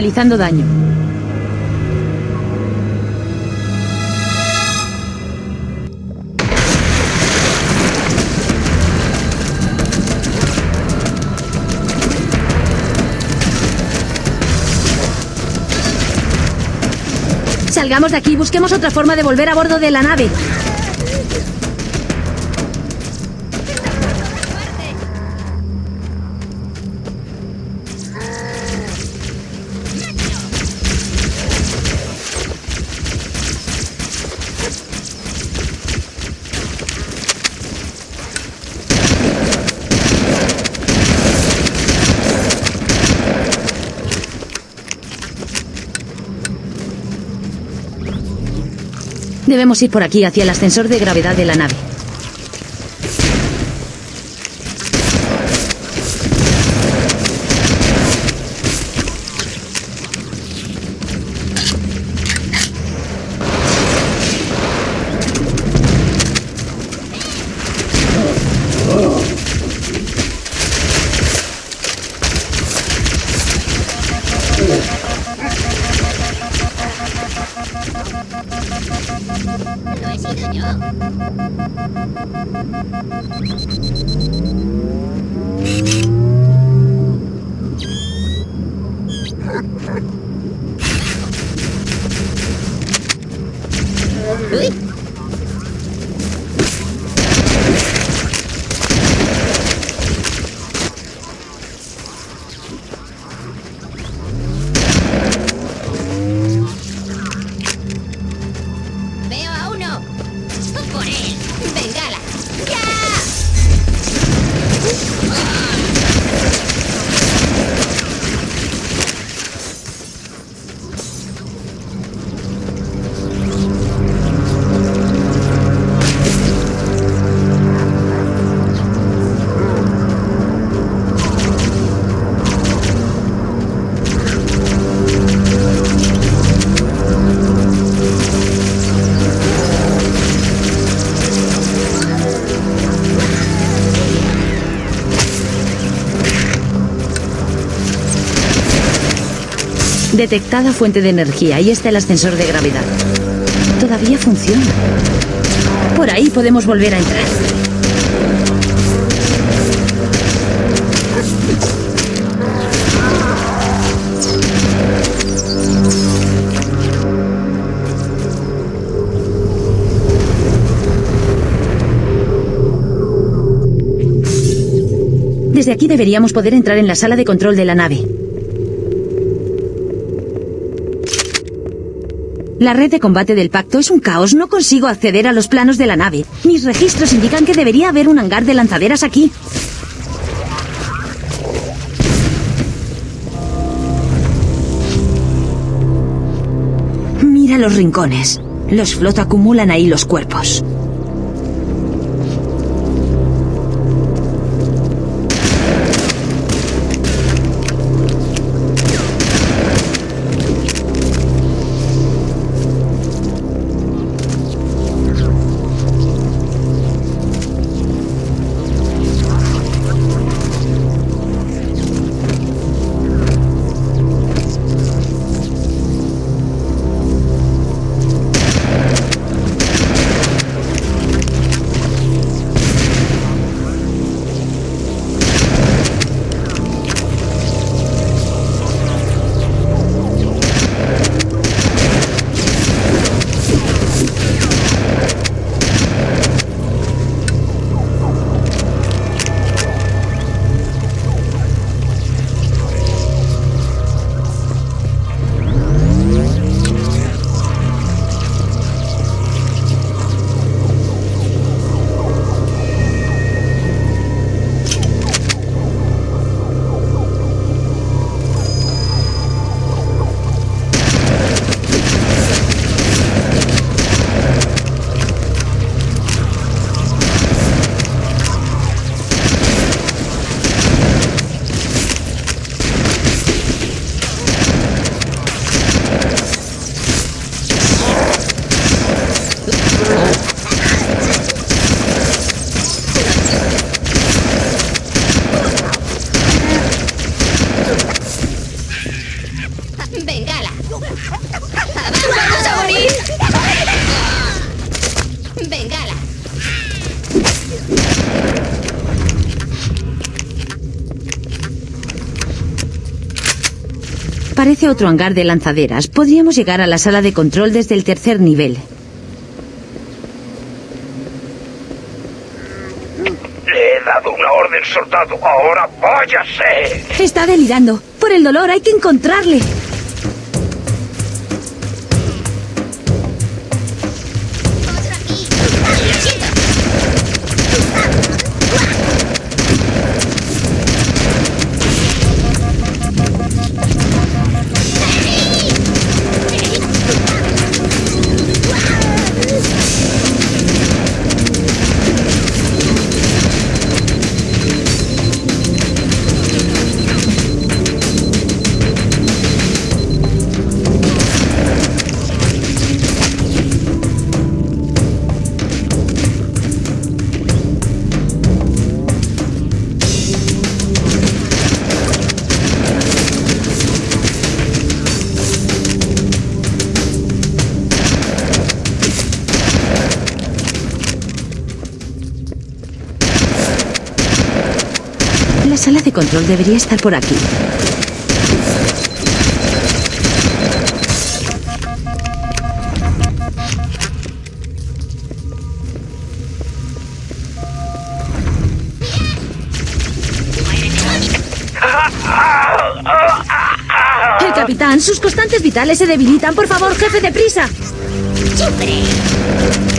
Daño. Salgamos de aquí, busquemos otra forma de volver a bordo de la nave. Debemos ir por aquí, hacia el ascensor de gravedad de la nave. Ui. Detectada fuente de energía. Ahí está el ascensor de gravedad. Todavía funciona. Por ahí podemos volver a entrar. Desde aquí deberíamos poder entrar en la sala de control de la nave. La red de combate del pacto es un caos. No consigo acceder a los planos de la nave. Mis registros indican que debería haber un hangar de lanzaderas aquí. Mira los rincones. Los flot acumulan ahí los cuerpos. Otro hangar de lanzaderas. Podríamos llegar a la sala de control desde el tercer nivel. Le he dado una orden, soldado. Ahora váyase. Está delirando. Por el dolor hay que encontrarle. Sala de control debería estar por aquí. El capitán, sus constantes vitales se debilitan. Por favor, jefe, deprisa. ¡Sufre!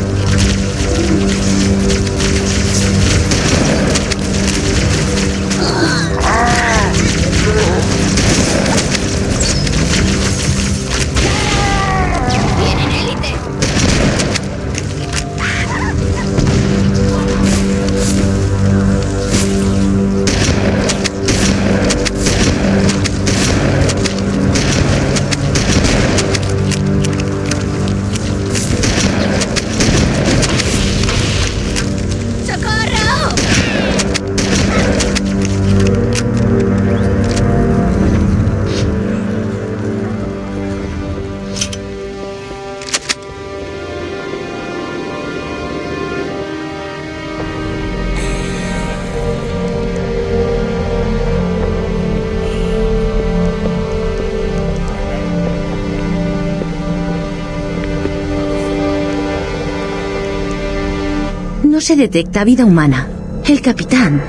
No se detecta vida humana. El capitán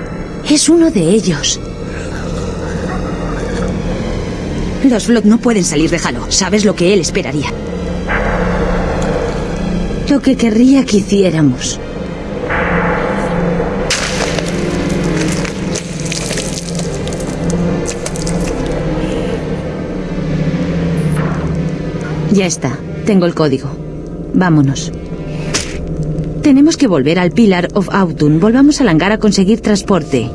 es uno de ellos. Los Flock no pueden salir de Halo. ¿Sabes lo que él esperaría? Lo que querría que hiciéramos. Ya está. Tengo el código. Vámonos. Tenemos que volver al Pillar of Autun. Volvamos al hangar a conseguir transporte.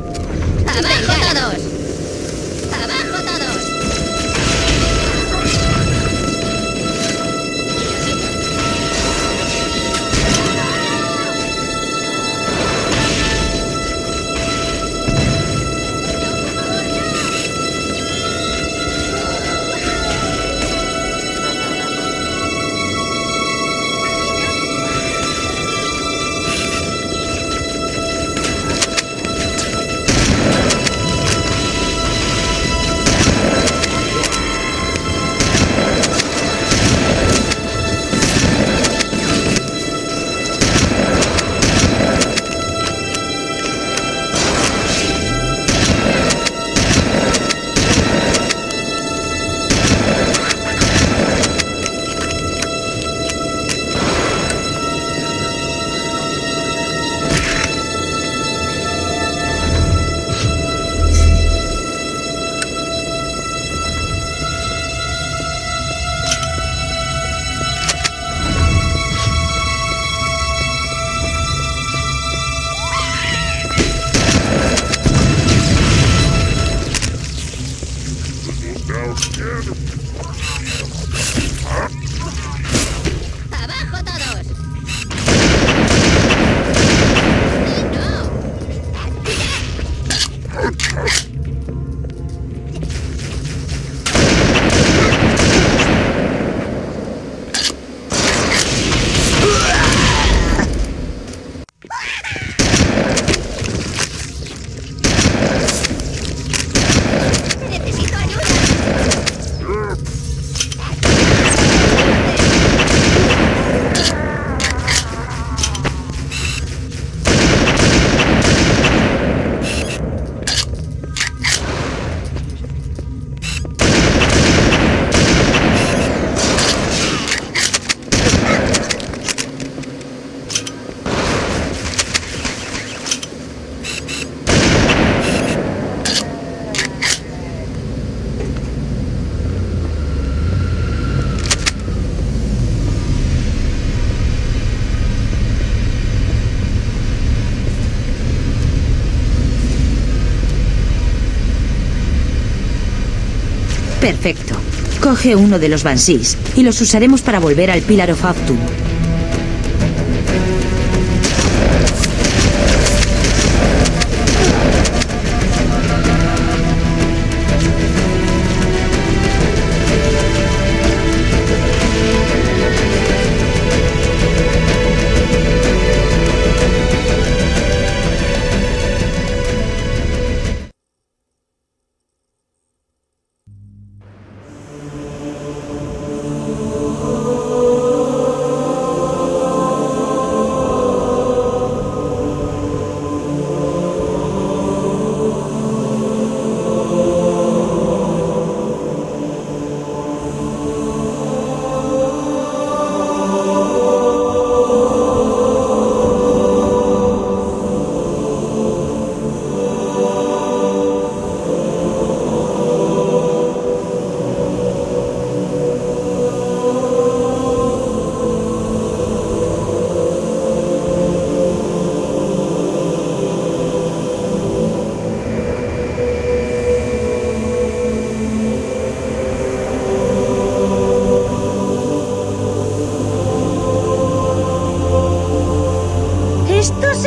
Perfecto. Coge uno de los Bansís y los usaremos para volver al Pillar of Autumn.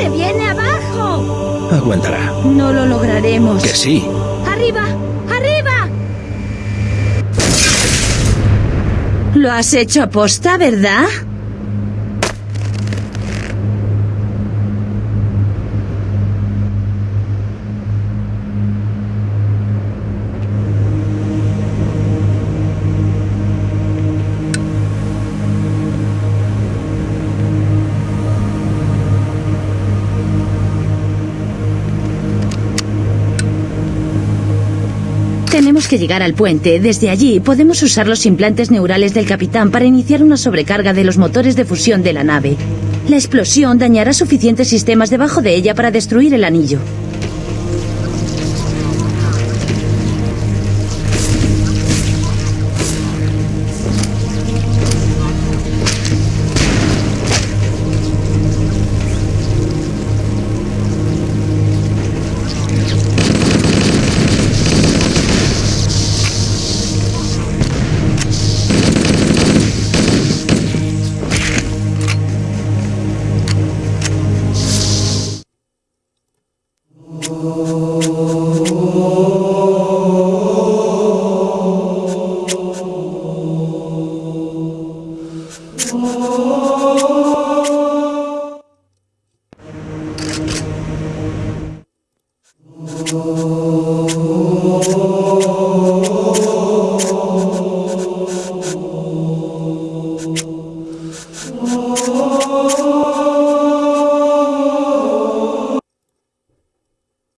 Se viene abajo! Aguantará. No lo lograremos. Que sí. ¡Arriba! ¡Arriba! Lo has hecho aposta, ¿verdad? Que llegar al puente. Desde allí podemos usar los implantes neurales del capitán para iniciar una sobrecarga de los motores de fusión de la nave. La explosión dañará suficientes sistemas debajo de ella para destruir el anillo.